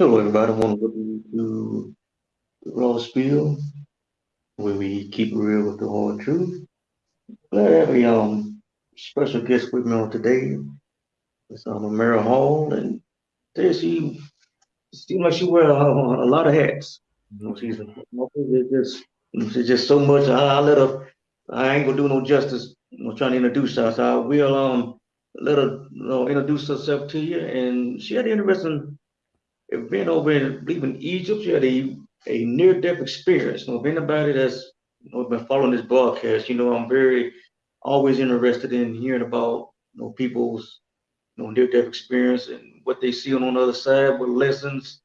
Hello, everybody. Welcome to Raw Spiel, where we keep real with the hard truth. Glad to have a um, special guest with me on today. It's um, Mary Hall, and today she seems like she wears a, a, lot of hats. Know, she's just she's just so much. I, I, let her. I ain't gonna do no justice. Know, trying to introduce her, so I will um let her you know, introduce herself to you. And she had an interesting event over in, believe in Egypt, She had a, a near-death experience. You know, if anybody that's you know, been following this broadcast, you know, I'm very always interested in hearing about you know people's you know near-death experience and what they see on the other side, what lessons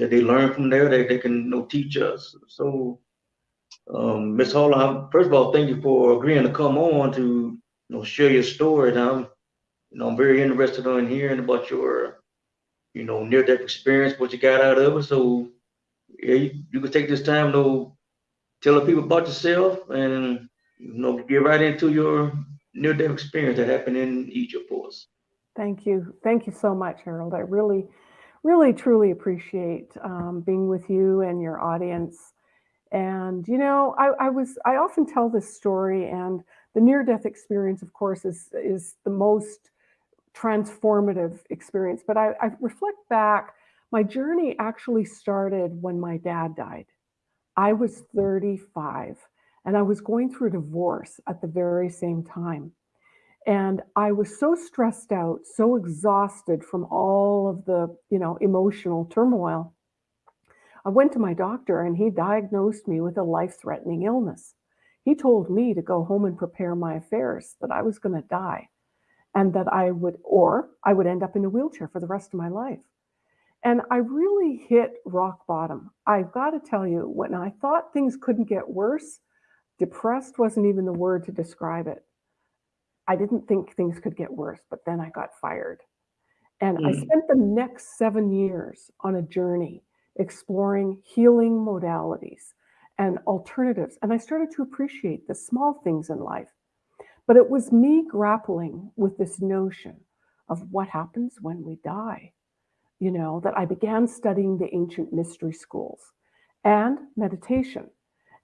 that they learn from there that they can you know teach us. So, um, Ms. Hall, I, first of all, thank you for agreeing to come on to you know share your story. And I'm you know I'm very interested in hearing about your you know, near death experience, what you got out of it. So yeah, you, you can take this time to tell the people about yourself and you know get right into your near death experience that happened in Egypt for us. Thank you. Thank you so much, Harold. I really, really, truly appreciate um, being with you and your audience. And, you know, I, I was, I often tell this story and the near death experience, of course, is, is the most transformative experience. But I, I reflect back, my journey actually started when my dad died. I was 35 and I was going through divorce at the very same time. And I was so stressed out, so exhausted from all of the, you know, emotional turmoil. I went to my doctor and he diagnosed me with a life-threatening illness. He told me to go home and prepare my affairs, that I was going to die and that I would, or I would end up in a wheelchair for the rest of my life. And I really hit rock bottom. I've got to tell you, when I thought things couldn't get worse, depressed wasn't even the word to describe it. I didn't think things could get worse, but then I got fired. And mm. I spent the next seven years on a journey exploring healing modalities and alternatives. And I started to appreciate the small things in life but it was me grappling with this notion of what happens when we die, you know, that I began studying the ancient mystery schools and meditation.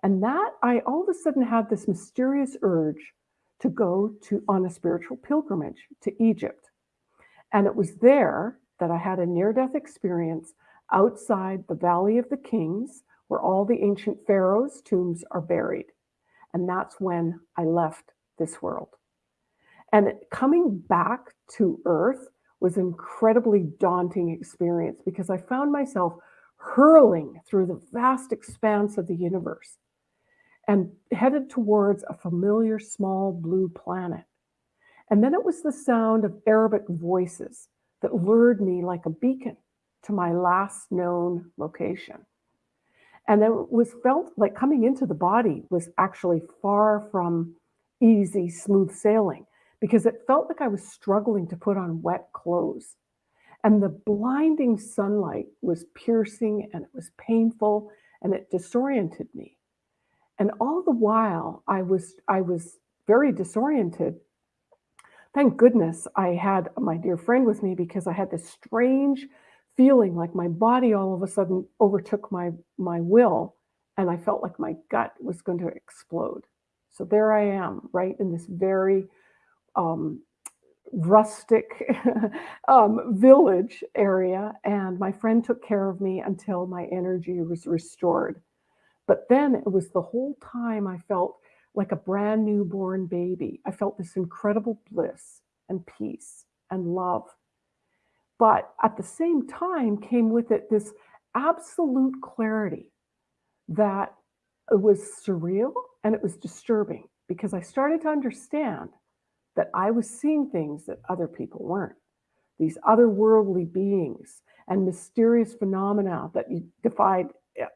And that I all of a sudden had this mysterious urge to go to on a spiritual pilgrimage to Egypt. And it was there that I had a near-death experience outside the Valley of the Kings, where all the ancient pharaohs' tombs are buried. And that's when I left this world. And coming back to Earth was an incredibly daunting experience because I found myself hurling through the vast expanse of the universe and headed towards a familiar small blue planet. And then it was the sound of Arabic voices that lured me like a beacon to my last known location. And it was felt like coming into the body was actually far from easy, smooth sailing because it felt like I was struggling to put on wet clothes. And the blinding sunlight was piercing and it was painful and it disoriented me. And all the while I was I was very disoriented. Thank goodness I had my dear friend with me because I had this strange feeling like my body all of a sudden overtook my my will and I felt like my gut was going to explode. So there I am, right in this very um, rustic um, village area. And my friend took care of me until my energy was restored. But then it was the whole time I felt like a brand new born baby. I felt this incredible bliss and peace and love. But at the same time came with it this absolute clarity that it was surreal and it was disturbing because I started to understand that I was seeing things that other people weren't. These otherworldly beings and mysterious phenomena that defied,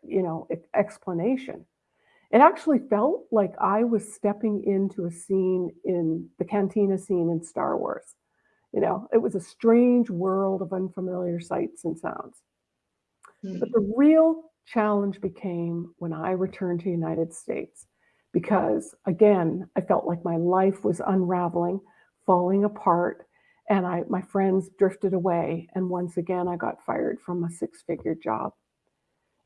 you know, explanation. It actually felt like I was stepping into a scene in the cantina scene in Star Wars. You know, it was a strange world of unfamiliar sights and sounds. Mm -hmm. But the real challenge became when I returned to the United States because again, I felt like my life was unraveling, falling apart, and I my friends drifted away and once again I got fired from a six-figure job.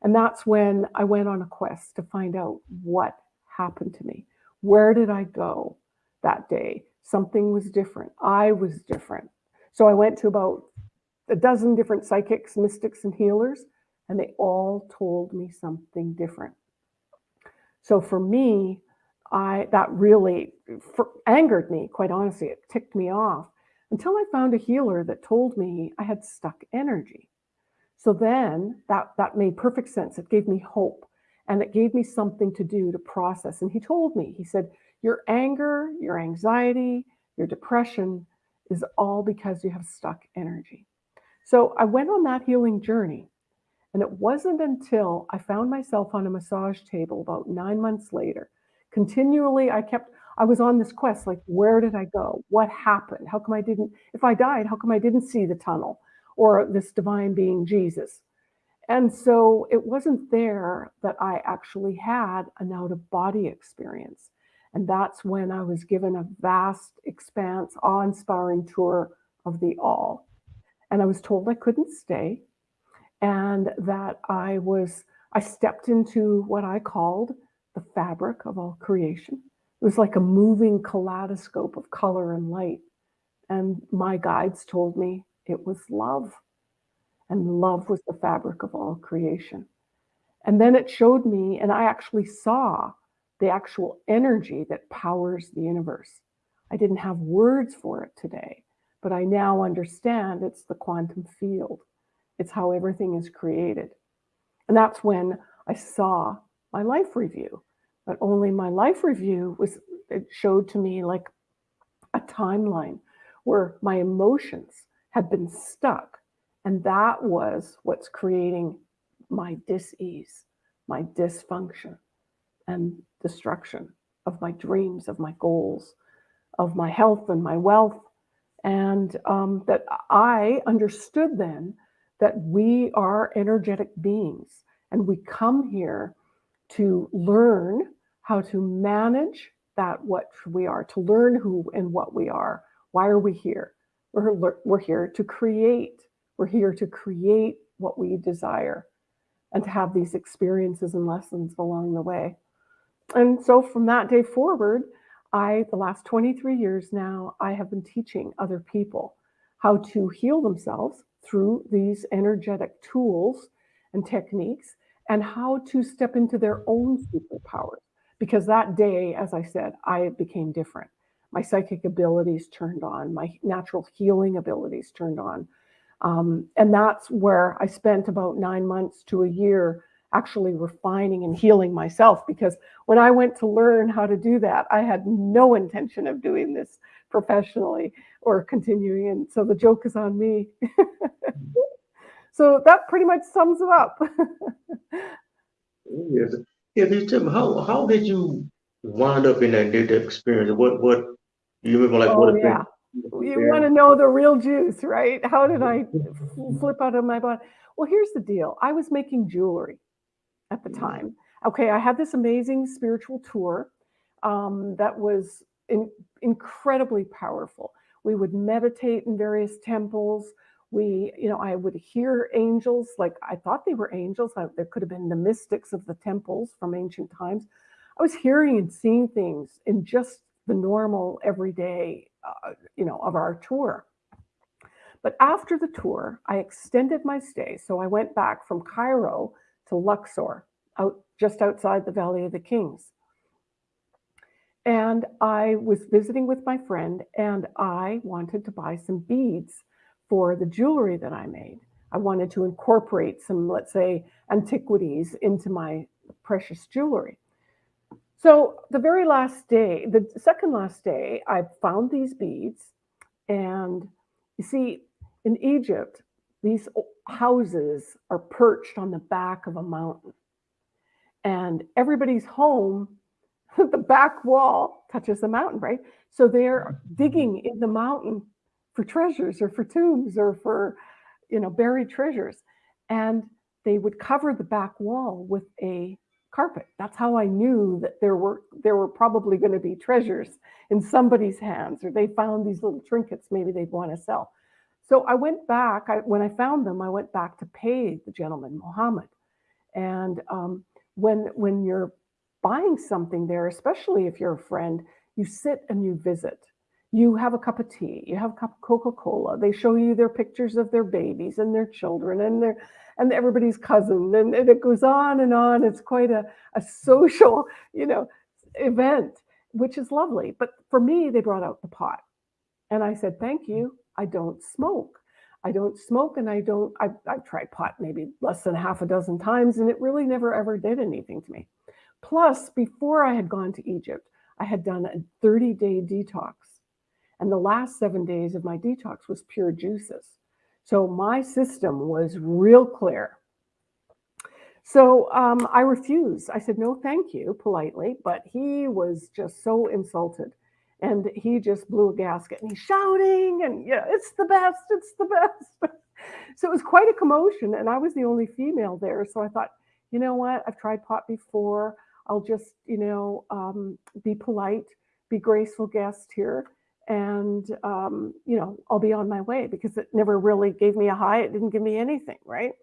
And that's when I went on a quest to find out what happened to me. Where did I go that day? Something was different. I was different. So I went to about a dozen different psychics, mystics, and healers, and they all told me something different. So for me, I that really angered me, quite honestly. It ticked me off until I found a healer that told me I had stuck energy. So then that, that made perfect sense. It gave me hope and it gave me something to do to process. And he told me, he said, Your anger, your anxiety, your depression is all because you have stuck energy. So I went on that healing journey. And it wasn't until I found myself on a massage table about nine months later. Continually, I kept, I was on this quest like, where did I go? What happened? How come I didn't, if I died, how come I didn't see the tunnel or this divine being Jesus? And so it wasn't there that I actually had an out of body experience. And that's when I was given a vast expanse, awe inspiring tour of the all. And I was told I couldn't stay and that I was, I stepped into what I called the fabric of all creation. It was like a moving kaleidoscope of color and light. And my guides told me it was love and love was the fabric of all creation. And then it showed me, and I actually saw the actual energy that powers the universe. I didn't have words for it today, but I now understand it's the quantum field. It's how everything is created. And that's when I saw my life review. But only my life review was, it showed to me like a timeline where my emotions had been stuck and that was what's creating my dis-ease, my dysfunction and destruction of my dreams, of my goals, of my health and my wealth. And um, that I understood then that we are energetic beings and we come here to learn how to manage that what we are, to learn who and what we are. Why are we here? We're, we're here to create we're here to create what we desire and to have these experiences and lessons along the way. And so from that day forward, I, the last 23 years now, I have been teaching other people how to heal themselves through these energetic tools and techniques and how to step into their own superpowers. Because that day, as I said, I became different. My psychic abilities turned on, my natural healing abilities turned on, um, and that's where I spent about nine months to a year actually refining and healing myself because when I went to learn how to do that, I had no intention of doing this professionally or continuing. And so the joke is on me. so that pretty much sums it up. yes. Yeah, me how how did you wind up in that data experience? What what you remember like oh, what yeah you want to know the real juice, right? How did I flip out of my body? Well, here's the deal. I was making jewelry at the mm-hmm. time. Okay, I had this amazing spiritual tour um, that was in, incredibly powerful. We would meditate in various temples. We, you know, I would hear angels, like I thought they were angels. I, there could have been the mystics of the temples from ancient times. I was hearing and seeing things in just the normal everyday uh, you know, of our tour. But after the tour, I extended my stay. So I went back from Cairo to Luxor, out just outside the Valley of the Kings. And I was visiting with my friend, and I wanted to buy some beads for the jewelry that I made. I wanted to incorporate some, let's say, antiquities into my precious jewelry. So the very last day, the second last day, I found these beads. And you see, in Egypt, these houses are perched on the back of a mountain. And everybody's home, the back wall touches the mountain, right? So they're digging in the mountain for treasures or for tombs or for, you know, buried treasures. And they would cover the back wall with a carpet. That's how I knew that there were there were probably going to be treasures in somebody's hands, or they found these little trinkets maybe they'd want to sell. So I went back. I, when I found them, I went back to pay the gentleman, Mohammed. And um, when when you're buying something there, especially if you're a friend, you sit and you visit. You have a cup of tea, you have a cup of Coca-Cola. They show you their pictures of their babies and their children and their and everybody's cousin. And, and it goes on and on. It's quite a, a social, you know, event, which is lovely. But for me, they brought out the pot. And I said, thank you. I don't smoke. I don't smoke and I don't, I, I've tried pot maybe less than half a dozen times and it really never ever did anything to me. Plus, before I had gone to Egypt, I had done a 30 day detox. And the last seven days of my detox was pure juices. So my system was real clear. So um, I refused. I said, no, thank you, politely. But he was just so insulted. And he just blew a gasket and he's shouting and yeah, it's the best, it's the best. so it was quite a commotion. And I was the only female there. So I thought, you know what? I've tried pot before. I'll just, you know, um, be polite, be graceful guest here and um, you know i'll be on my way because it never really gave me a high it didn't give me anything right?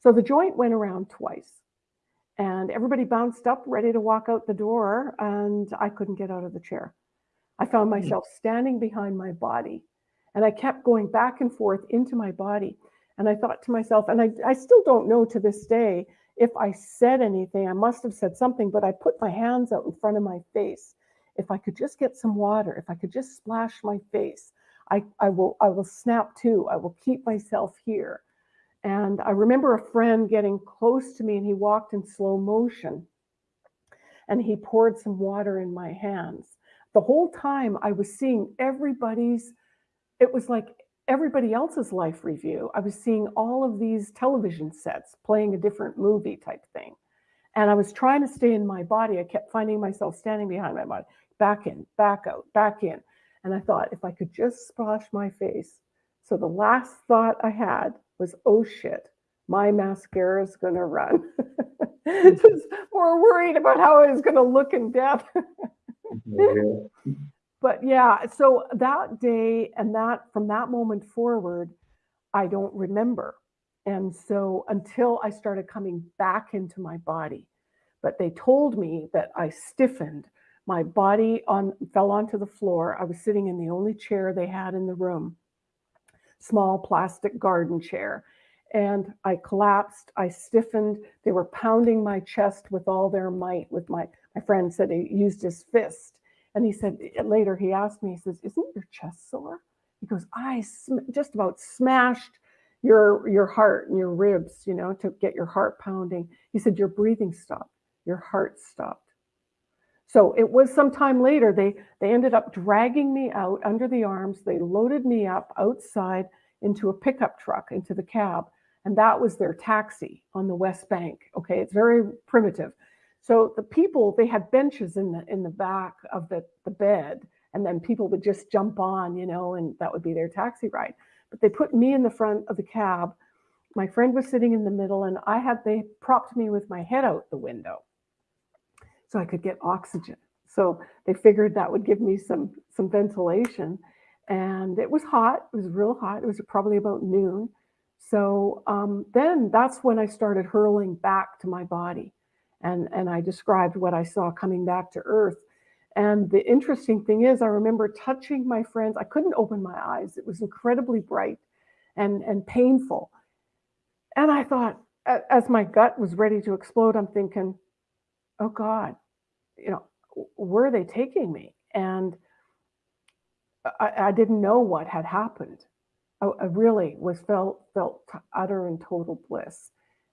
So the joint went around twice and everybody bounced up ready to walk out the door and i couldn't get out of the chair. I found Hmm. myself standing behind my body and i kept going back and forth into my body and i thought to myself and i, I still don't know to this day if i said anything. I must have said something but i put my hands out in front of my face if I could just get some water, if I could just splash my face, I, I will I will snap to. I will keep myself here. And I remember a friend getting close to me and he walked in slow motion and he poured some water in my hands. The whole time I was seeing everybody's, it was like everybody else's life review. I was seeing all of these television sets playing a different movie type thing. And I was trying to stay in my body. I kept finding myself standing behind my body back in, back out, back in. And I thought, if I could just splash my face. So the last thought I had was, oh shit, my mascara is going to run. Just more worried about how I was going to look in death. But yeah, so that day and that from that moment forward, I don't remember. And so until I started coming back into my body, but they told me that I stiffened my body on fell onto the floor. I was sitting in the only chair they had in the room, small plastic garden chair. And I collapsed, I stiffened. They were pounding my chest with all their might. With my my friend said he used his fist. And he said eh, later, he asked me, he says, Isn't your chest sore? He goes, I just about smashed your your heart and your ribs, you know, to get your heart pounding. He said, Your breathing stopped, your heart stopped. So it was some time later, they, they ended up dragging me out under the arms. They loaded me up outside into a pickup truck, into the cab. And that was their taxi on the West Bank. Okay, it's very primitive. So the people, they had benches in the in the back of the, the bed, and then people would just jump on, you know, and that would be their taxi ride. But they put me in the front of the cab. My friend was sitting in the middle, and I had they propped me with my head out the window so I could get oxygen. So they figured that would give me some some ventilation, and it was hot. It was real hot. It was probably about noon. So um, then that's when I started hurling back to my body, and and I described what I saw coming back to Earth. And the interesting thing is, I remember touching my friends. I couldn't open my eyes. It was incredibly bright and and painful. And I thought, as my gut was ready to explode, I'm thinking, oh God, you know, where are they taking me? And I, I didn't know what had happened. I, I, really was felt felt utter and total bliss.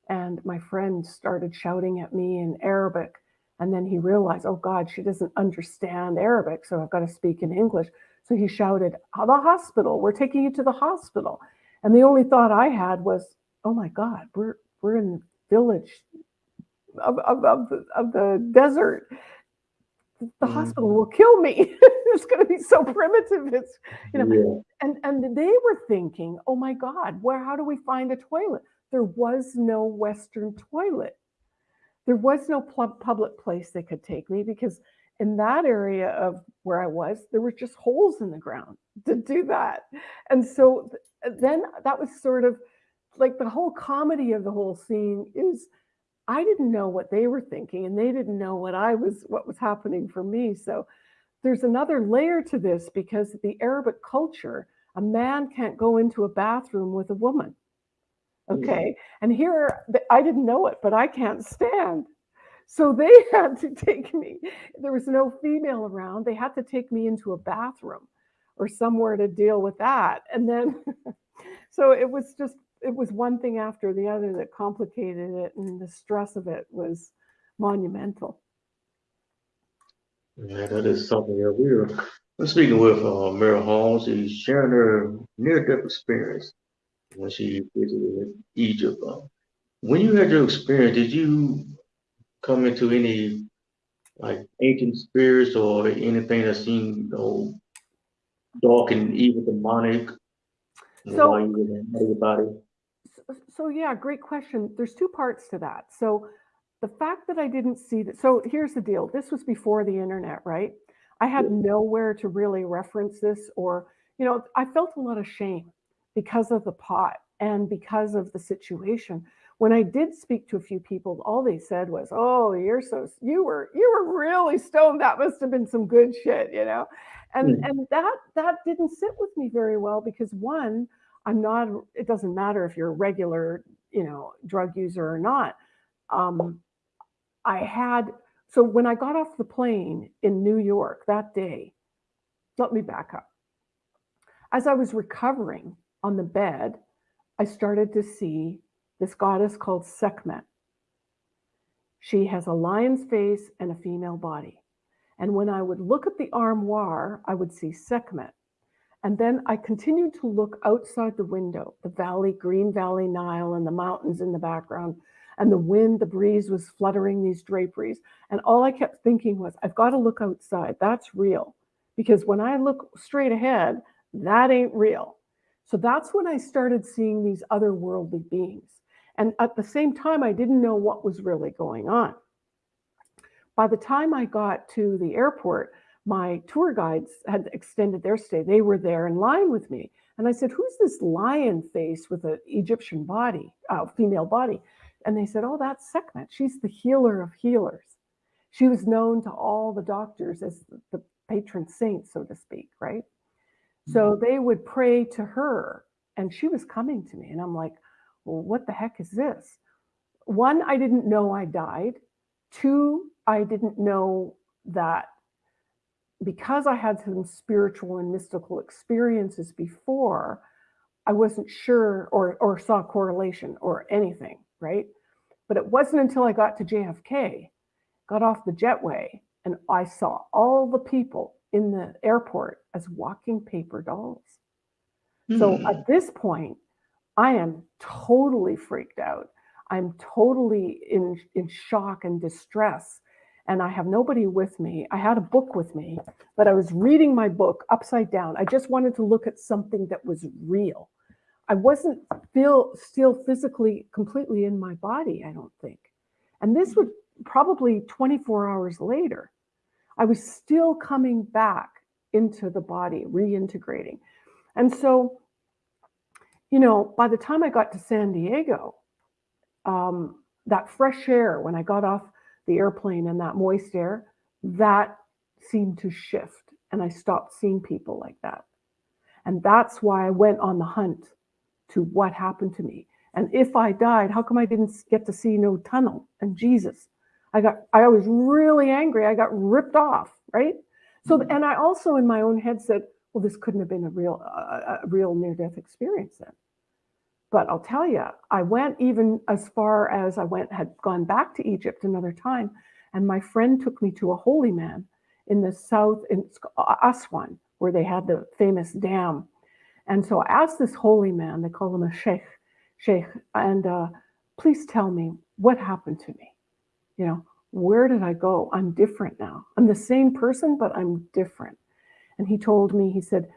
And my friend started shouting at me in Arabic. And then he realized, oh God, she doesn't understand Arabic, so I've got to speak in English. So he shouted, oh, the hospital, we're taking you to the hospital. And the only thought I had was, oh my God, we're we're in the village of, of, of, the, of the desert. The mm. hospital will kill me. it's going to be so primitive. It's you know, yeah. and and they were thinking, oh my God, where? How do we find a toilet? there was no Western toilet. There was no public place they could take me because in that area of where I was, there were just holes in the ground to do that. And so then that was sort of like the whole comedy of the whole scene is I didn't know what they were thinking and they didn't know what I was what was happening for me. So there's another layer to this because the Arabic culture, a man can't go into a bathroom with a woman. Okay. And here I didn't know it, but I can't stand. So they had to take me. There was no female around. They had to take me into a bathroom or somewhere to deal with that. And then, so it was just, it was one thing after the other that complicated it. And the stress of it was monumental. Yeah, that is something that we're, we're speaking with uh, Mary Holmes. She's sharing her near-death experience when she visited Egypt. Uh, when you had your experience, did you come into any like ancient spirits or anything that seemed you know, dark and evil, demonic? So, you were in your body? So yeah, great question. There's two parts to that. So the fact that I didn't see that. So here's the deal. This was before the internet, right? I had nowhere to really reference this, or you know, I felt a lot of shame because of the pot and because of the situation. When I did speak to a few people, all they said was, "Oh, you're so you were you were really stoned. That must have been some good shit," you know, and mm. and that that didn't sit with me very well because one, I'm not. It doesn't matter if you're a regular, you know, drug user or not. Um, I had so when I got off the plane in New York that day. Let me back up. As I was recovering on the bed, I started to see this goddess called Sekhmet. She has a lion's face and a female body. And when I would look at the armoire, I would see Sekhmet. And then I continued to look outside the window, the valley, Green Valley Nile, and the mountains in the background. And the wind, the breeze was fluttering these draperies. And all I kept thinking was, I've got to look outside. That's real. Because when I look straight ahead, that ain't real. So that's when I started seeing these otherworldly beings. And at the same time, I didn't know what was really going on. By the time I got to the airport, my tour guides had extended their stay. They were there in line with me. And I said, Who's this lion face with an Egyptian body, uh, female body? And they said, Oh, that's Sekhmet. She's the healer of healers. She was known to all the doctors as the patron saint, so to speak, right? So mm-hmm. they would pray to her, and she was coming to me. And I'm like, well, what the heck is this? One, I didn't know I died. Two, I didn't know that because I had some spiritual and mystical experiences before, I wasn't sure or, or saw correlation or anything, right? But it wasn't until I got to JFK, got off the jetway, and I saw all the people in the airport as walking paper dolls. Mm. So hmm. at this point, I am totally freaked out. I'm totally in, in shock and distress. And I have nobody with me. I had a book with me, but I was reading my book upside down. I just wanted to look at something that was real. I wasn't feel still physically completely in my body, I don't think. And this was probably 24 hours later. I was still coming back into the body, reintegrating. And so, you know, by the time I got to San Diego, um, that fresh air, when I got off the airplane and that moist air, that seemed to shift. And I stopped seeing people like that. And that's why I went on the hunt to what happened to me. And if I died, how come I didn't get to see no tunnel and Jesus? I got, I was really angry. I got ripped off, right? So, mm-hmm. and I also in my own head said, well, this couldn't have been a real, uh, a real near death experience then. But I'll tell you, I went even as far as I went, had gone back to Egypt another time. And my friend took me to a holy man in the south, in Aswan, where they had the famous dam. And so I asked this holy man, they call him a sheikh, sheikh, and uh, please tell me what happened to me you know, where did I go? I'm different now. I'm the same person, but I'm different. And he told me, he said,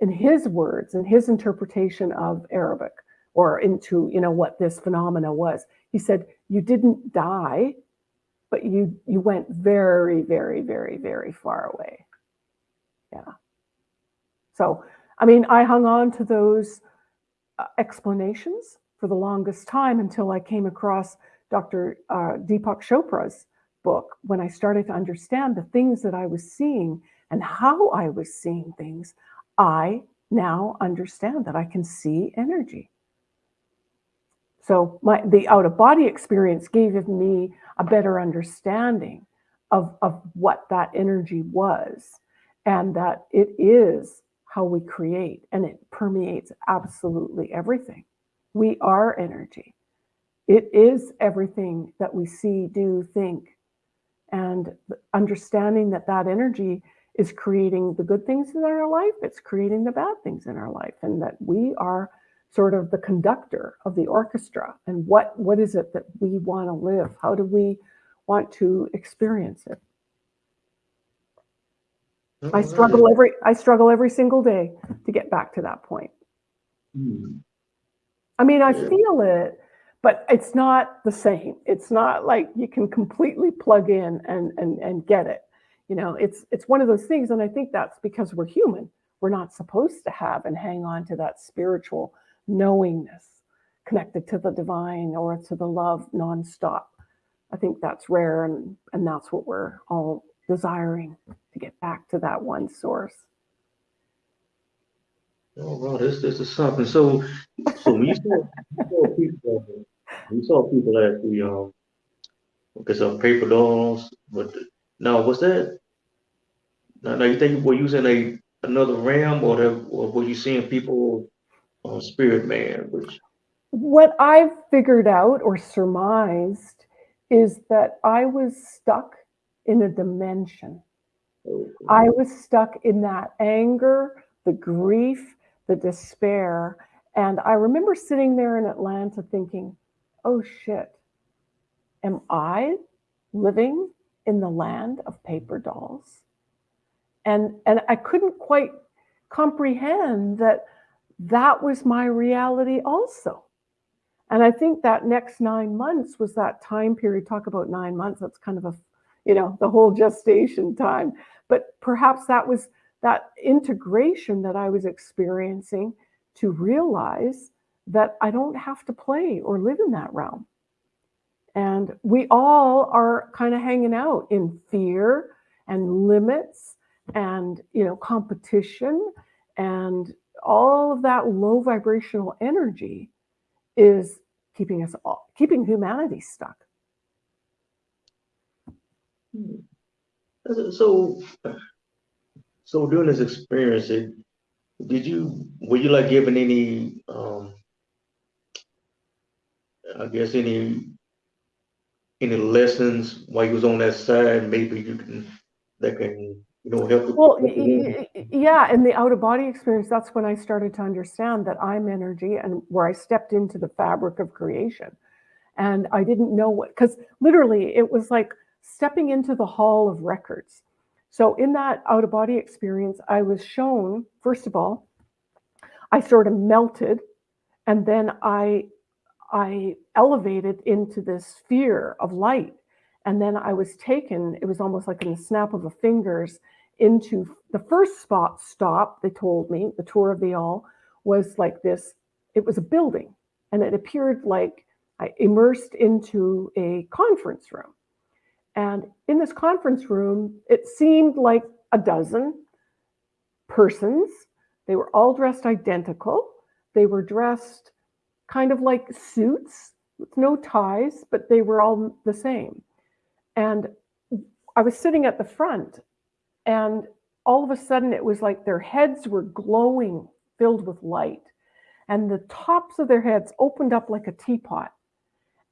in his words, in his interpretation of Arabic, or into you know what this phenomena was. He said you didn't die, but you you went very very very very far away. Yeah. So I mean, I hung on to those uh, explanations for the longest time until I came across Dr. Uh, Deepak Chopra's book when I started to understand the things that I was seeing and how I was seeing things. I now understand that I can see energy. So my the out of body experience gave me a better understanding of, of what that energy was and that it is how we create and it permeates absolutely everything. We are energy. It is everything that we see, do, think. And understanding that that energy is creating the good things in our life, it's creating the bad things in our life, and that we are sort of the conductor of the orchestra. And what, what is it that we want to live? How do we want to experience it? I struggle every I struggle every single day to get back to that point. Mm. I mean, I feel it, but it's not the same. It's not like you can completely plug in and and and get it. You know, it's it's one of those things, and I think that's because we're human. We're not supposed to have and hang on to that spiritual knowingness connected to the divine or to the love nonstop. I think that's rare, and and that's what we're all desiring to get back to that one source. Oh, well, this this is something. So, so you saw, saw people, you saw people at the um, because of paper dolls, but now was that? Now, now you think we're using a another ram, or, the, or were you seeing people on Spirit Man? Which what I've figured out or surmised is that I was stuck in a dimension. Okay. I was stuck in that anger, the grief, the despair. And I remember sitting there in Atlanta thinking, oh shit, am I living in the land of paper dolls? And, and I couldn't quite comprehend that that was my reality also. And I think that next nine months was that time period. Talk about nine months. That's kind of a, you know, the whole gestation time. But perhaps that was that integration that I was experiencing to realize that I don't have to play or live in that realm. And we all are kind of hanging out in fear and limits and you know competition and all of that low vibrational energy is keeping us all keeping humanity stuck. Hmm. So so during this experience, did you were you like given any um I guess any any lessons while you was on that side? Maybe you can that can you know help. Well, yeah, in the out of body experience, that's when I started to understand that I'm energy, and where I stepped into the fabric of creation, and I didn't know what because literally it was like stepping into the hall of records so in that out of body experience, I was shown, first of all, I sort of melted and then I I elevated into this sphere of light. And then I was taken, it was almost like in the snap of a fingers, into the first spot stop, they told me, the tour of the all was like this, it was a building. And it appeared like I immersed into a conference room. And in this conference room, it seemed like a dozen persons. They were all dressed identical. They were dressed kind of like suits with no ties, but they were all the same. And I was sitting at the front, and all of a sudden it was like their heads were glowing, filled with light. And the tops of their heads opened up like a teapot.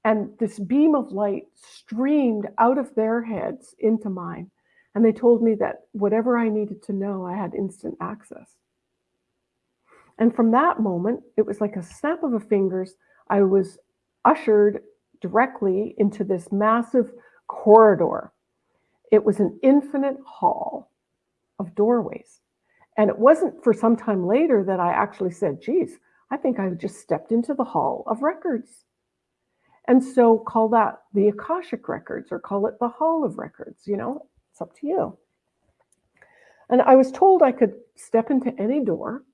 And this beam of light streamed out of their heads into mine. And they told me that whatever I needed to know, I had instant access. And from that moment, it was like a snap of a fingers. I was ushered directly into this massive corridor. It was an infinite hall of doorways. And it wasn't for some time later that I actually said, geez, I think I just stepped into the hall of records. And so call that the Akashic records or call it the hall of records, you know, it's up to you. And I was told I could step into any door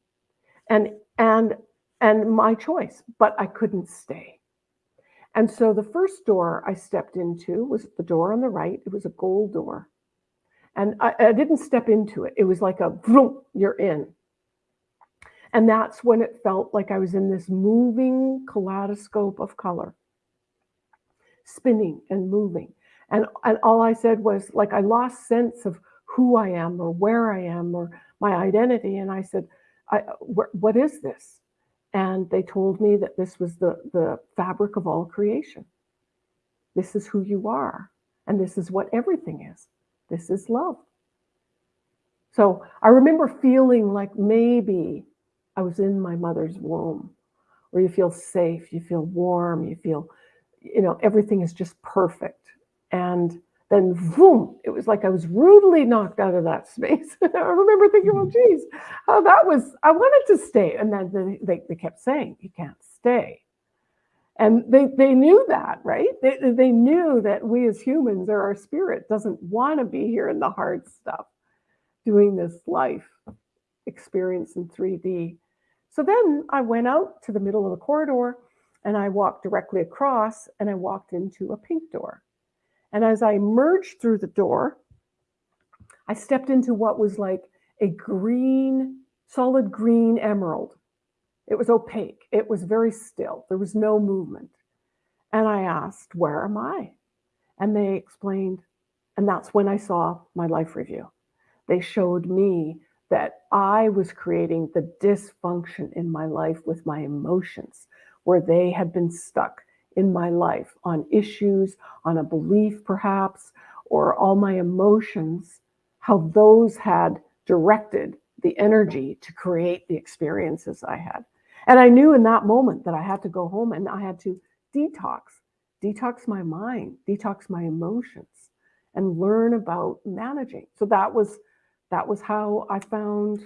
and and and my choice, but I couldn't stay. And so the first door I stepped into was the door on the right. It was a gold door. And I, I didn't step into it. It was like a vroom, you're in. And that's when it felt like I was in this moving kaleidoscope of color, spinning and moving. And, and all I said was like I lost sense of who I am or where I am or my identity. And I said, I, what is this? And they told me that this was the, the fabric of all creation. This is who you are. And this is what everything is. This is love. So I remember feeling like maybe I was in my mother's womb, where you feel safe, you feel warm, you feel, you know, everything is just perfect. And then boom, it was like I was rudely knocked out of that space. I remember thinking, well, hmm. geez, oh, that was, I wanted to stay. And then they, they, they kept saying, you can't stay. And they, they knew that, right? They, they knew that we as humans or our spirit doesn't want to be here in the hard stuff, doing this life experience in 3D. So then I went out to the middle of the corridor and I walked directly across and I walked into a pink door. And as I emerged through the door, I stepped into what was like a green, solid green emerald. It was opaque. It was very still. There was no movement. And I asked, Where am I? And they explained, and that's when I saw my life review. They showed me that I was creating the dysfunction in my life with my emotions, where they had been stuck in my life on issues, on a belief perhaps, or all my emotions, how those had directed the energy to create the experiences I had. And I knew in that moment that I had to go home and I had to detox, detox my mind, detox my emotions, and learn about managing. So that was that was how I found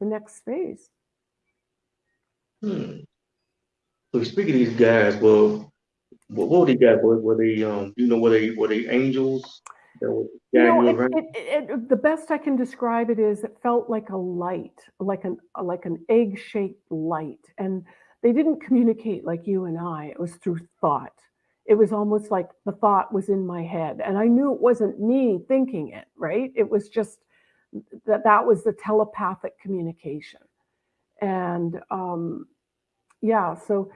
the next phase. Hmm. So speaking of these guys, well, what, what were they got? Were, were they, um, you know, were they, were they angels that were You know, it, it, it, it- the best I can describe it is it felt like a light, like an like an egg-shaped light, and they didn't communicate like you and I. It was through thought. It was almost like the thought was in my head, and I knew it wasn't me thinking it. Right? It was just that that was the telepathic communication, and um, yeah. So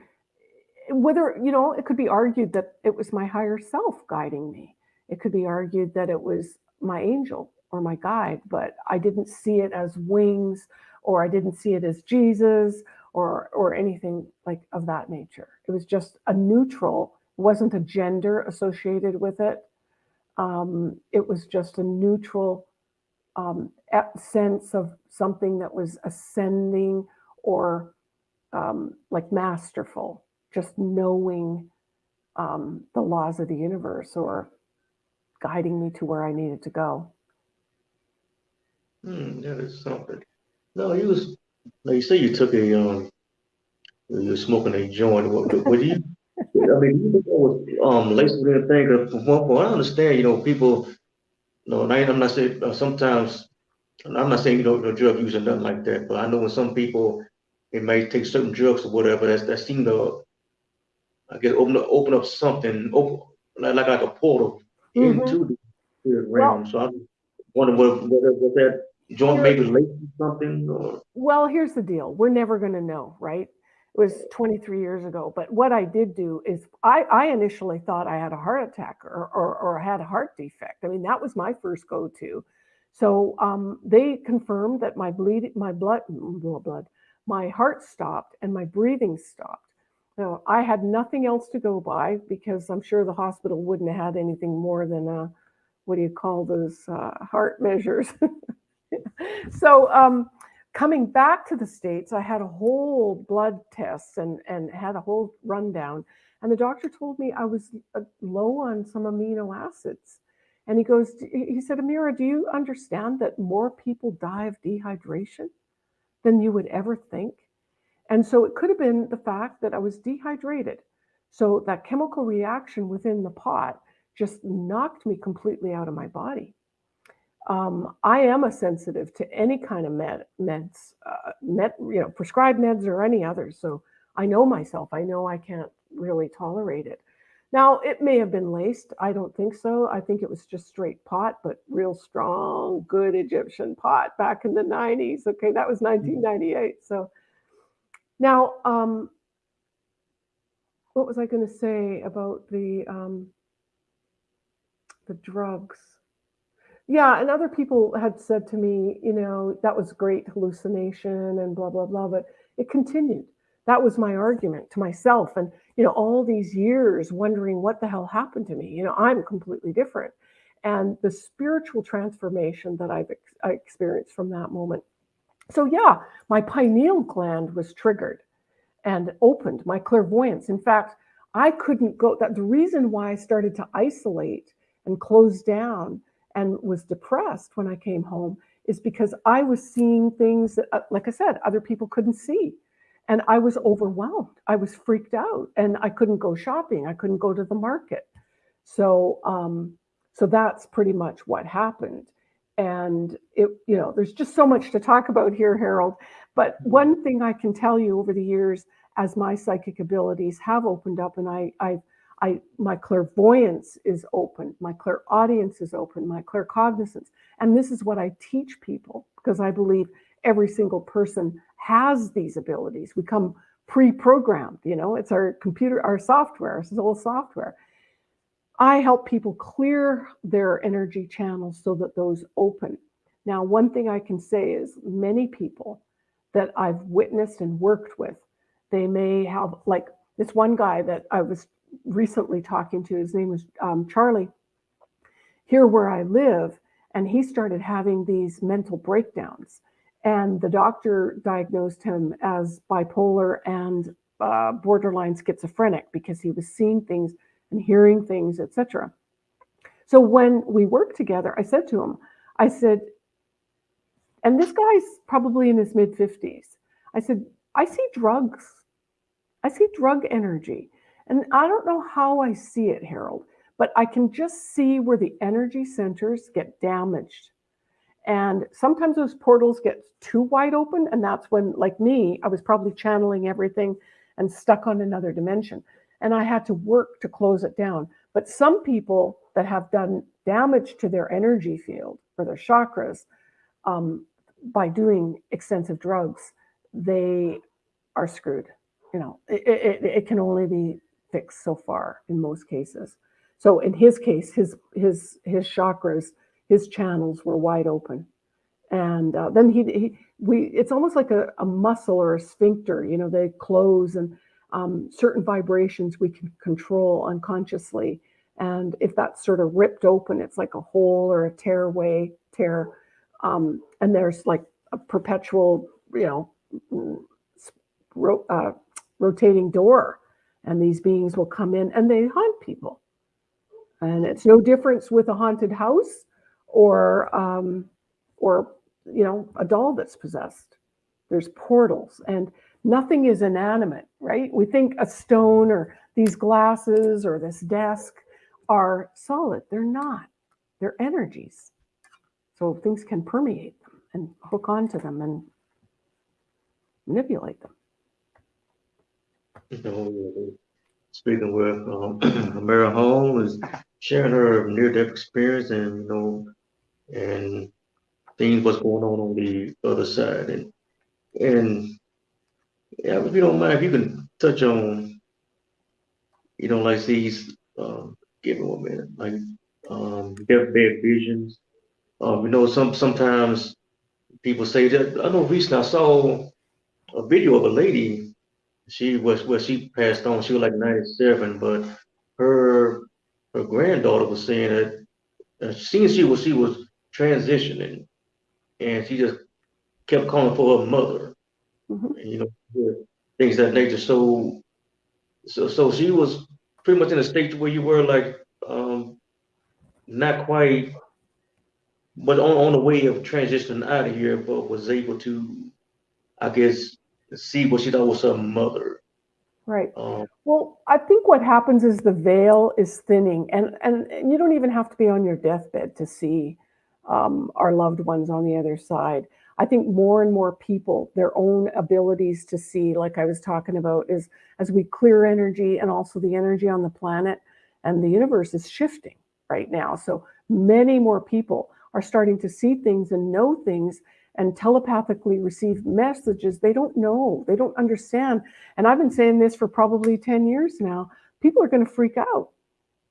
whether you know, it could be argued that it was my higher self guiding me it could be argued that it was my angel or my guide, but I didn't see it as wings or I didn't see it as Jesus or or anything like of that nature. It was just a neutral, wasn't a gender associated with it. Um, it was just a neutral um, sense of something that was ascending or um, like masterful, just knowing um, the laws of the universe or guiding me to where I needed to go. Hmm, that is something. No, you was, like you say you took a, um, you were smoking a joint. What, what do you, I mean, you was, um, laced with anything? From from I understand, you know, people, you know, I'm not saying, uh, sometimes, I'm not saying, you know, no drug use or nothing like that, but I know when some people, they may take certain drugs or whatever, that's, that seem to, I guess, open up, open up something, open, like, like, like a portal Mhm. into the spirit Well- realm. So I was wondering whether, whether, was that joint maybe with something or? Well, here's the deal. We're never going to know, right? It was 23 years ago. But what I did do is I, I initially thought I had a heart attack or, or, or had a heart defect. I mean, that was my first go to. So um, they confirmed that my bleed, my blood, blood, my heart stopped and my breathing stopped. Now, I had nothing else to go by because I'm sure the hospital wouldn't have had anything more than a, what do you call those uh, heart measures? so um, coming back to the states, I had a whole blood test and and had a whole rundown, and the doctor told me I was uh, low on some amino acids. And he goes, he said, Amira, do you understand that more people die of dehydration than you would ever think? And so it could have been the fact that I was dehydrated. So that chemical reaction within the pot just knocked me completely out of my body. Um, I am a sensitive to any kind of med, meds, uh, med, you know, prescribed meds or any others. So I know myself. I know I can't really tolerate it. Now, it may have been laced. I don't think so. I think it was just straight pot, but real strong, good Egyptian pot back in the 90s. Okay, that was 1998. So now, um, what was I going to say about the um, the drugs? Yeah, and other people had said to me, you know, that was great hallucination and blah blah blah, but it continued. That was my argument to myself, and you know, all these years wondering what the hell happened to me. You know, I'm completely different, and the spiritual transformation that I've ex- experienced from that moment. So yeah, my pineal gland was triggered and opened my clairvoyance. In fact, I couldn't go. That the reason why I started to isolate and close down and was depressed when I came home is because I was seeing things that, uh, like I said, other people couldn't see. And I was overwhelmed. I was freaked out and I couldn't go shopping. I couldn't go to the market. So, um, so that's pretty much what happened. And it, you know, there's just so much to talk about here, Harold. But mm-hmm. one thing I can tell you over the years, as my psychic abilities have opened up and I, I I my clairvoyance is open, my clairaudience is open, my claircognizance. And this is what I teach people because I believe every single person has these abilities. We come pre-programmed, you know, it's our computer, our software, it's all software. I help people clear their energy channels so that those open. Now, one thing I can say is many people that I've witnessed and worked with, they may have like this one guy that I was recently talking to, his name was um, Charlie, here where I live, and he started having these mental breakdowns. And the doctor diagnosed him as bipolar and uh, borderline schizophrenic because he was seeing things and hearing things, etc. So when we worked together, I said to him, I said, and this guy's probably in his mid 50s. I said, I see drugs. I see drug energy. And I don't know how I see it, Harold, but I can just see where the energy centers get damaged. And sometimes those portals get too wide open. And that's when, like me, I was probably channeling everything and stuck on another dimension. And I had to work to close it down. But some people that have done damage to their energy field or their chakras um, by doing extensive drugs, they are screwed. You know, it, it, it can only be fixed so far in most cases. So in his case, his his his chakras, his channels were wide open, and uh, then he, he we it's almost like a, a muscle or a sphincter. You know, they close, and um, certain vibrations we can control unconsciously. And if that's sort of ripped open, it's like a hole or a tearway tear, um, and there's like a perpetual, you know, ro- uh, rotating door and these beings will come in and they haunt people. And it's no difference with a haunted house or um, or you know a doll that's possessed. There's portals and nothing is inanimate, right? We think a stone or these glasses or this desk are solid. They're not. They're energies. So things can permeate them and hook onto them and manipulate them. speaking with um, Mira Hall is sharing her near-death experience and you know and things what's going on on the other side and and yeah if you don't mind if you can touch on you know like these um give me one minute like um deathbed visions um you know some sometimes people say that I know recently I saw a video of a lady she was well, she passed on. She was like 97, but her her granddaughter was saying that uh, seeing she was she was transitioning, and she just kept calling for her mother. Mm-hmm. You know, things that nature. So, so so she was pretty much in a state where you were like um, not quite, but on on the way of transitioning out of here, but was able to, I guess, see what she thought was her mother. Right. Um, Well, I think what happens is the veil is thinning, and and, and you don't even have to be on your deathbed to see um, our loved ones on the other side. I think more and more people, their own abilities to see, like I was talking about, is as we clear energy and also the energy on the planet and the universe is shifting right now. So many more people are starting to see things and know things and telepathically receive messages they don't know, they don't understand. And I've been saying this for probably 10 years now. People are going to freak out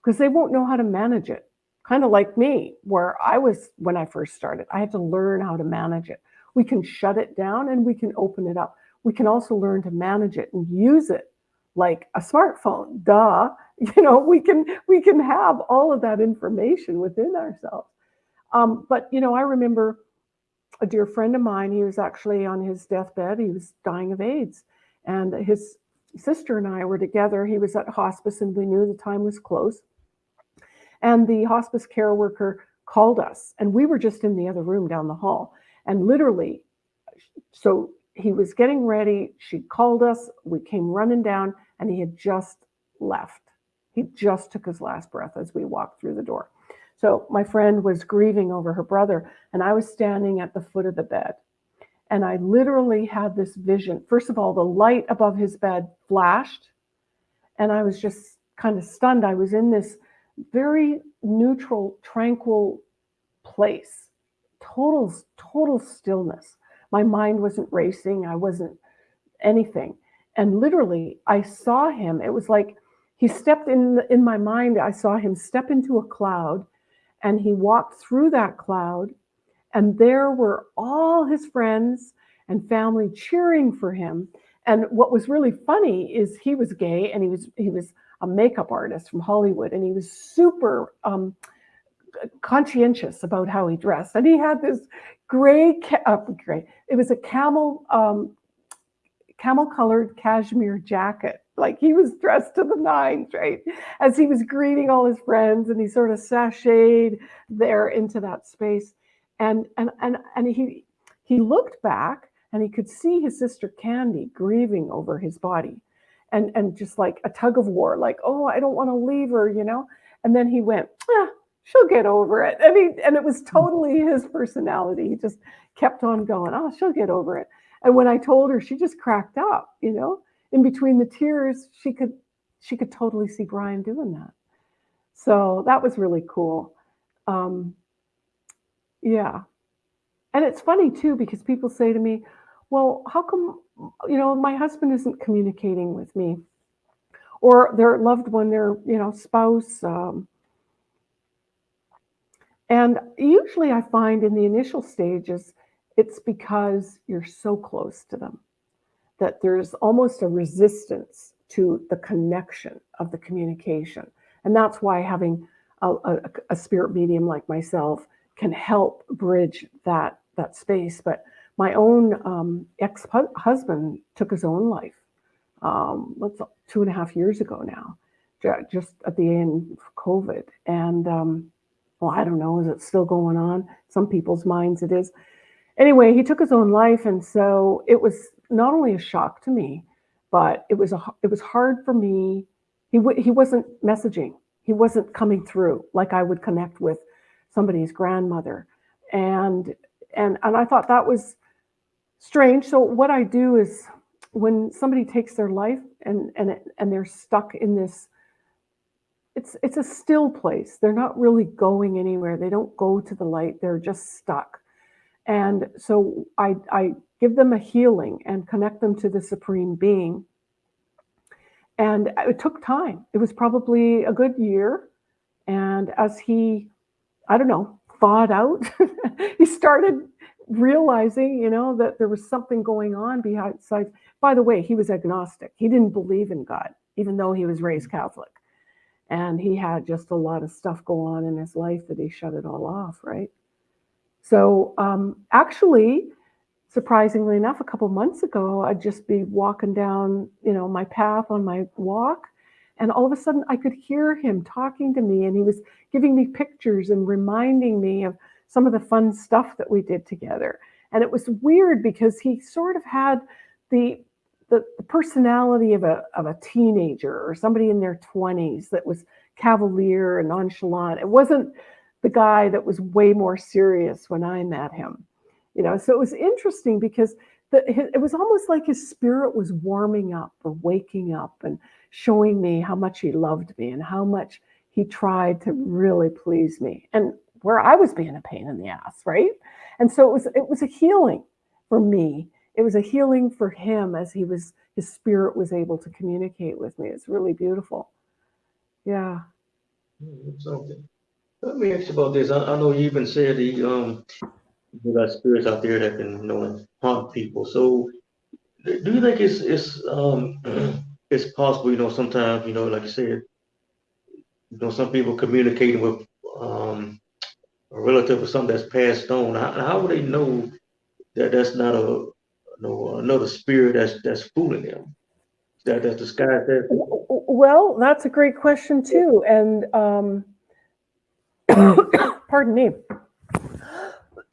because they won't know how to manage it. Kind of like me, where I was when I first started, I had to learn how to manage it. We can shut it down and we can open it up. We can also learn to manage it and use it like a smartphone. Duh. You know, we can we can have all of that information within ourselves. Um, but you know, I remember a dear friend of mine, he was actually on his deathbed, he was dying of AIDS. And his sister and I were together. He was at hospice and we knew the time was close. And the hospice care worker called us, and we were just in the other room down the hall. And literally, so he was getting ready. She called us. We came running down, and he had just left. He just took his last breath as we walked through the door. So my friend was grieving over her brother, and I was standing at the foot of the bed. And I literally had this vision. First of all, the light above his bed flashed, and I was just kind of stunned. I was in this very neutral, tranquil place, total, total stillness. My mind wasn't racing. I wasn't anything. And literally, I saw him. It was like he stepped in in my mind. I saw him step into a cloud, and he walked through that cloud, and there were all his friends and family cheering for him. And what was really funny is he was gay, and he was he was a makeup artist from Hollywood, and he was super um, conscientious about how he dressed. And he had this gray, uh, gray. It was a camel, um, camel-colored cashmere jacket. Like he was dressed to the nines, right? As he was greeting all his friends, and he sort of sashayed there into that space. And and and and he he looked back, and he could see his sister Candy grieving over his body and and just like a tug of war, like, oh, I don't want to leave her, you know. And then he went, ah, she'll get over it. And he and it was totally his personality. He just kept on going, oh, she'll get over it. And when I told her, she just cracked up, you know. In between the tears, she could she could totally see Brian doing that. So that was really cool. Um, yeah. And it's funny too, because people say to me, well, how come you know, my husband isn't communicating with me or their loved one, their, you know, spouse. Um, and usually I find in the initial stages, it's because you're so close to them that there's almost a resistance to the connection of the communication. And that's why having a, a, a spirit medium like myself can help bridge that, that space. But my own um, ex-husband took his own life. Um, two and a half years ago now, just at the end of COVID. And um, well, I don't know, is it still going on? Some people's minds it is. Anyway, he took his own life, and so it was not only a shock to me, but it was a it was hard for me. He he wasn't messaging. He wasn't coming through like I would connect with somebody's grandmother, and and and I thought that was strange. So what I do is when somebody takes their life and and and they're stuck in this it's it's a still place. They're not really going anywhere. They don't go to the light. They're just stuck. And so I I give them a healing and connect them to the supreme being. And it took time. It was probably a good year. And as he, I don't know, thawed out, he started realizing, you know, that there was something going on behind. By the way, he was agnostic. He didn't believe in God, even though he was raised Catholic. And he had just a lot of stuff go on in his life that he shut it all off, right? So um, actually, surprisingly enough, a couple months ago, I'd just be walking down, you know, my path on my walk, and all of a sudden I could hear him talking to me, and he was giving me pictures and reminding me of some of the fun stuff that we did together. And it was weird because he sort of had the the, the personality of a, of a teenager or somebody in their 20s that was cavalier and nonchalant. It wasn't the guy that was way more serious when I met him. You know, so it was interesting because the, it was almost like his spirit was warming up or waking up and showing me how much he loved me and how much he tried to really please me and where I was being a pain in the ass, right? And so it was it was a healing for me. It was a healing for him as he was his spirit was able to communicate with me. It's really beautiful. Yeah. Something. Let me ask you about this. I, I know you even said the um you got spirits out there that can you know haunt people. So do you think it's it's um it's possible, you know, sometimes, you know, like you said, you know, some people communicating with um a relative or something that's passed on. How, how would they know that that's not a no another spirit that's that's fooling them? That that's disguised that. Well, that's a great question too, and um, pardon me.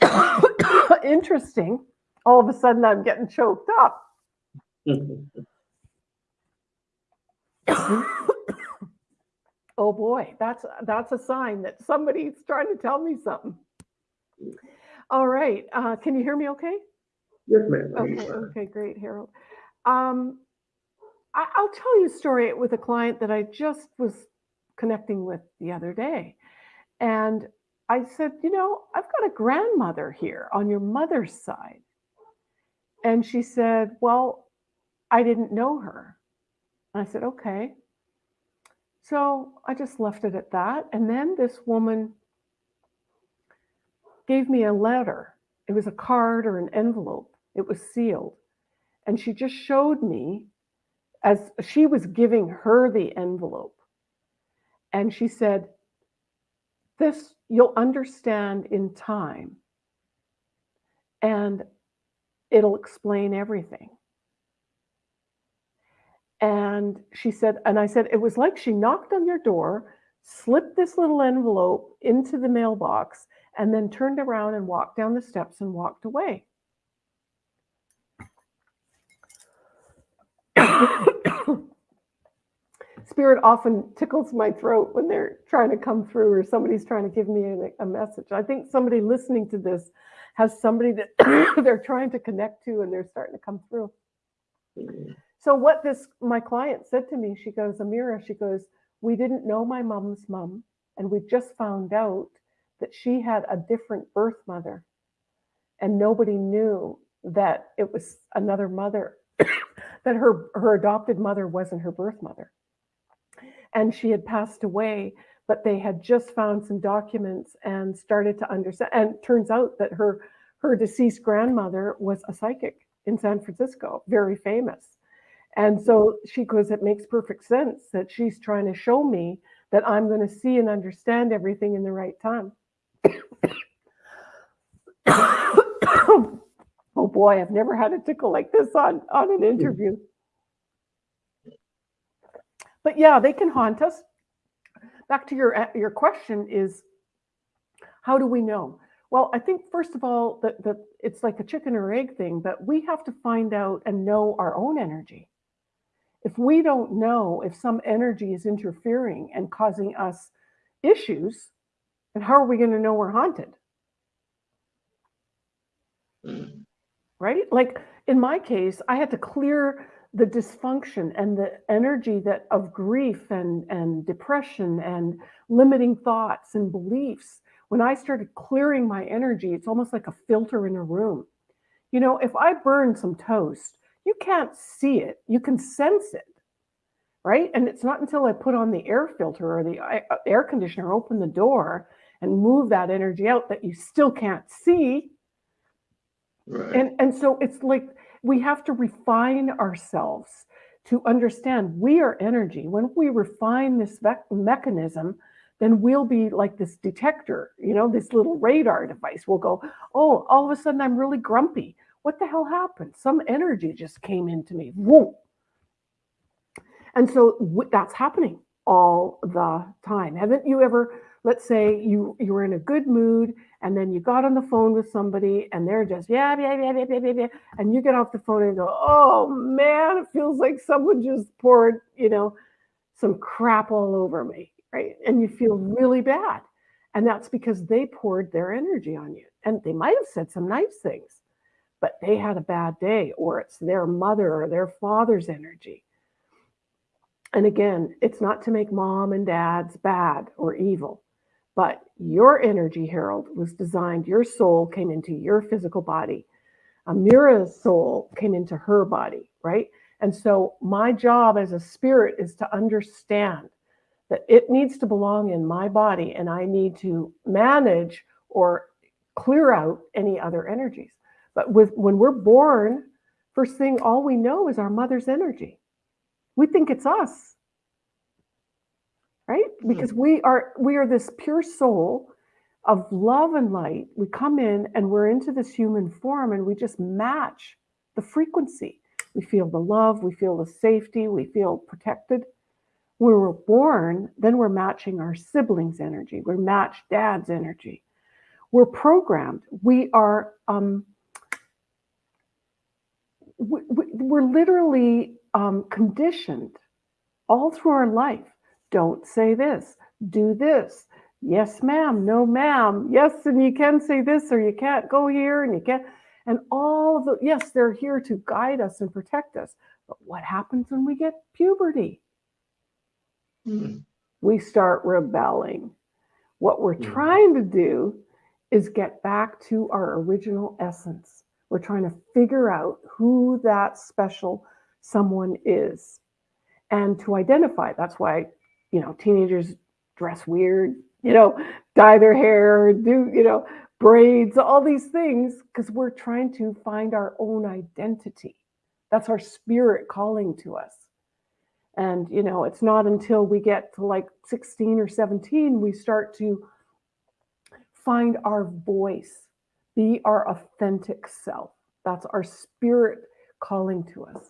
Interesting. All of a sudden, I'm getting choked up. oh boy, that's that's a sign that somebody's trying to tell me something. All right, uh, can you hear me? Okay. Yes, ma'am. Okay. Okay. Great, Harold. Um, I, I'll tell you a story with a client that I just was connecting with the other day, and I said, you know, I've got a grandmother here on your mother's side. And she said, well, I didn't know her. And I said, okay. So I just left it at that. And then this woman gave me a letter. It was a card or an envelope. It was sealed. And she just showed me as she was giving her the envelope. And she said, this you'll understand in time and it'll explain everything. And she said, and I said, it was like she knocked on your door, slipped this little envelope into the mailbox, and then turned around and walked down the steps and walked away. spirit often tickles my throat when they're trying to come through or somebody's trying to give me a, a message. I think somebody listening to this has somebody that they're trying to connect to and they're starting to come through. So what this my client said to me, she goes, Amira, she goes, we didn't know my mom's mom, and we just found out that she had a different birth mother, and nobody knew that it was another mother, that her her adopted mother wasn't her birth mother and she had passed away, but they had just found some documents and started to understand. And turns out that her her deceased grandmother was a psychic in San Francisco, very famous. And so she goes, it makes perfect sense that she's trying to show me that I'm going to see and understand everything in the right time. oh boy, I've never had a tickle like this on, on an interview. But yeah, they can haunt us. Back to your uh, your question is, how do we know? Well, I think first of all that that it's like a chicken or egg thing, but we have to find out and know our own energy. If we don't know if some energy is interfering and causing us issues, then how are we going to know we're haunted? Mm. Right? Like in my case, I had to clear the dysfunction and the energy that of grief and, and depression and limiting thoughts and beliefs, when I started clearing my energy, it's almost like a filter in a room. You know, if I burn some toast, you can't see it, you can sense it, right? And it's not until I put on the air filter or the uh, air conditioner, open the door and move that energy out that you still can't see. Right. And, and so it's like we have to refine ourselves to understand we are energy. When we refine this mechanism, then we'll be like this detector, you know, this little radar device. We'll go, oh, all of a sudden I'm really grumpy. What the hell happened? Some energy just came into me. Whoa. And so that's happening all the time. Haven't you ever let's say you you were in a good mood and then you got on the phone with somebody and they're just yeah yeah yeah yeah yeah yeah, and you get off the phone and go oh man it feels like someone just poured you know some crap all over me right? And you feel really bad. And that's because they poured their energy on you. And they might have said some nice things but they had a bad day or it's their mother or their father's energy. And again, it's not to make mom and dad's bad or evil, but your energy, Harold, was designed, your soul came into your physical body. Amira's soul came into her body, right? And so my job as a spirit is to understand that it needs to belong in my body and I need to manage or clear out any other energies. But with when we're born, first thing all we know is our mother's energy we think it's us right? Hmm. because we are we are this pure soul of love and light. We come in and we're into this human form and we just match the frequency. We feel the love we feel the safety we feel protected. When we're born then we're matching our siblings energy. We match dad's energy. We're programmed. We are um we, we- we're literally um, conditioned all through our life. Don't say this, do this. Yes, ma'am, no, ma'am. Yes, and you can say this, or you can't go here, and you can't. And all of the, yes, they're here to guide us and protect us. But what happens when we get puberty? Hmm. We start rebelling. What we're Mhm. trying to do is get back to our original essence. We're trying to figure out who that special someone is and to identify. That's why, you know, teenagers dress weird, you know, dye their hair, do, you know, braids, all these things, because we're trying to find our own identity. That's our spirit calling to us. And, you know, it's not until we get to like 16 or 17 we start to find our voice, be our authentic self. That's our spirit calling to us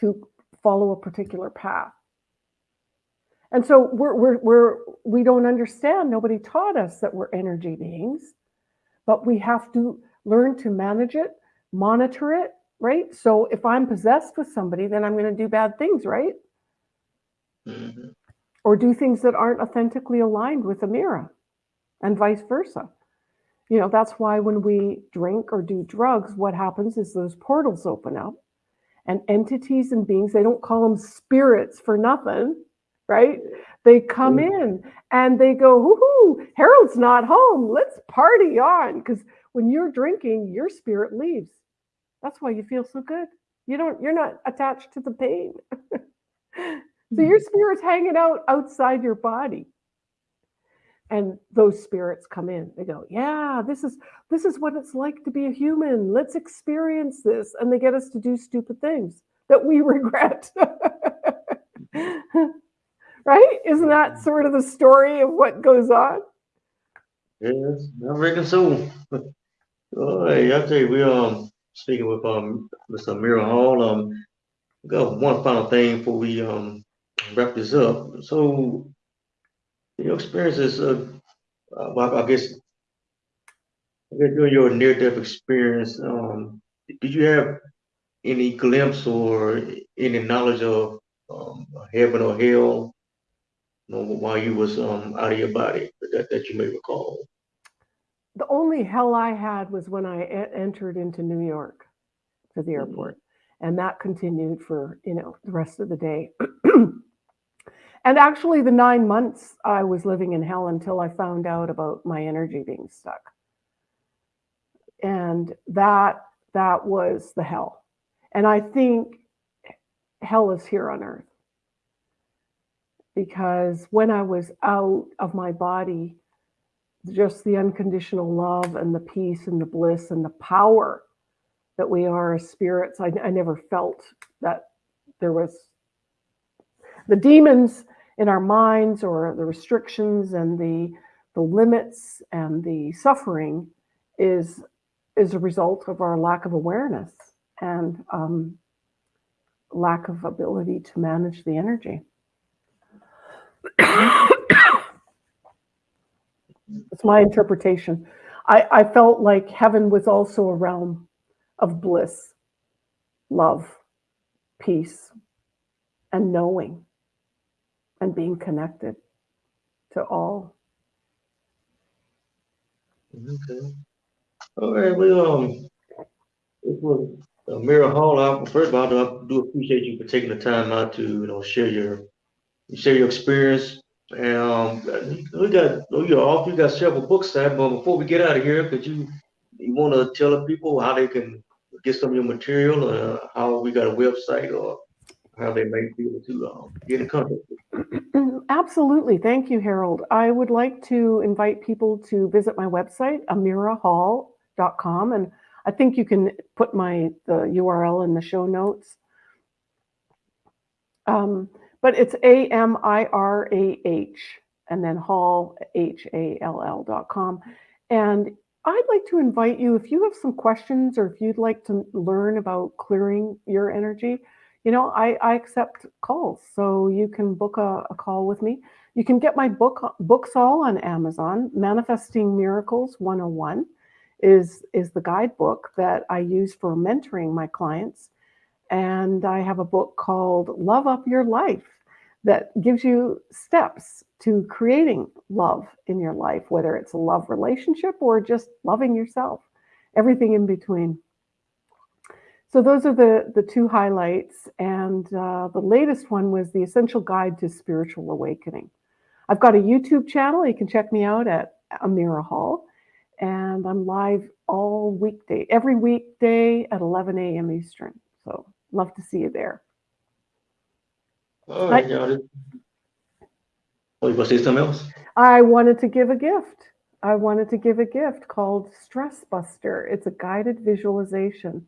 to follow a particular path. And so we're, we're, we're, we don't understand, nobody taught us that we're energy beings, but we have to learn to manage it, monitor it, right? So if I'm possessed with somebody, then I'm going to do bad things, right? Mhm. or do things that aren't authentically aligned with Amira and vice versa. You know, that's why when we drink or do drugs, what happens is those portals open up and entities and beings, they don't call them spirits for nothing, right? They come Mm. in and they go, whoo, Harold's not home. Let's party on. Because when you're drinking, your spirit leaves. That's why you feel so good. You don't, you're not attached to the pain. So your spirit's hanging out outside your body. And those spirits come in. They go, "Yeah, this is this is what it's like to be a human. Let's experience this." And they get us to do stupid things that we regret. Right? Isn't that sort of the story of what goes on? Yes, I reckon so. Oh, hey, I tell you, we um speaking with um Mr. Amira Hall. Um, got one final thing before we um wrap this up. So, your experiences, uh, uh, well, I guess, I guess during your near-death experience, um, did you have any glimpse or any knowledge of um, heaven or hell, you know, while you was um out of your body that, that you may recall? The only hell I had was when I entered into New York to the Mhm. airport. And that continued for, you know, the rest of the day. and actually the 9 months I was living in hell until I found out about my energy being stuck. And that that was the hell. And I think hell is here on earth. Because when I was out of my body, just the unconditional love and the peace and the bliss and the power that we are as spirits. I, I never felt that there was the demons in our minds or the restrictions and the the limits and the suffering is is a result of our lack of awareness and um, lack of ability to manage the energy. It's my interpretation. I, I felt like heaven was also a realm of bliss, love, peace, and knowing and being connected to all. Okay. All right, well, um, it was uh, Mira Hall. I, first of all, I do appreciate you for taking the time out to, you know, share your share your experience. And um, we got you're off. You got several books out, but before we get out of here, could you you want to tell the people how they can get some of your material, uh, how we got a website, or how they may be able to um, get in contact? Absolutely. Thank you, Harold. I would like to invite people to visit my website, amirahall.com. And I think you can put my the URL in the show notes. Um, but it's A M I R A H and then Hall, H A L L dot com. And I'd like to invite you, if you have some questions or if you'd like to learn about clearing your energy, you know, I, I accept calls. So you can book a, a call with me. You can get my book books all on Amazon. Manifesting Miracles 101 is, is the guidebook that I use for mentoring my clients. And I have a book called Love Up Your Life that gives you steps to creating love in your life, whether it's a love relationship or just loving yourself, everything in between. So those are the, the two highlights. And uh, the latest one was the Essential Guide to Spiritual Awakening. I've got a YouTube channel. You can check me out at Amira Hall. And I'm live all weekday, every weekday at 11 a.m. Eastern. So love to see you there. All right, y'all. Oh, you want to say something else? I wanted to give a gift. I wanted to give a gift called Stress Buster. It's a guided visualization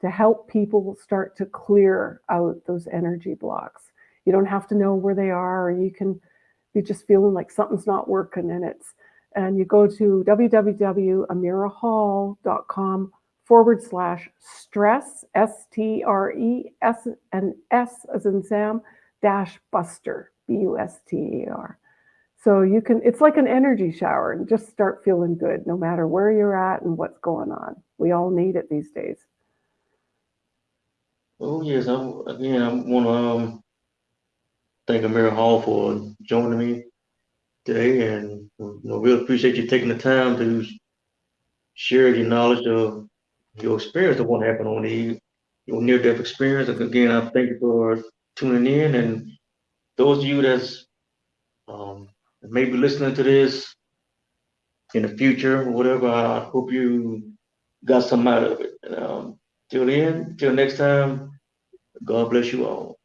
to help people start to clear out those energy blocks. You don't have to know where they are, or you can be just feeling like something's not working and it's and you go to www.amirahall.com forward slash stress S T R E S and S as in Sam dash buster B U S T E R. So you can it's like an energy shower and just start feeling good no matter where you're at and what's going on. We all need it these days. Oh yes, I again I want to um, thank Amira Hall for joining me today, and you know, really appreciate you taking the time to share your knowledge of your experience of what happened on the your near-death experience. Again, I thank you for tuning in, and those of you that's um, maybe listening to this in the future or whatever, I hope you got some out of it. Um, till then, till next time, God bless you all.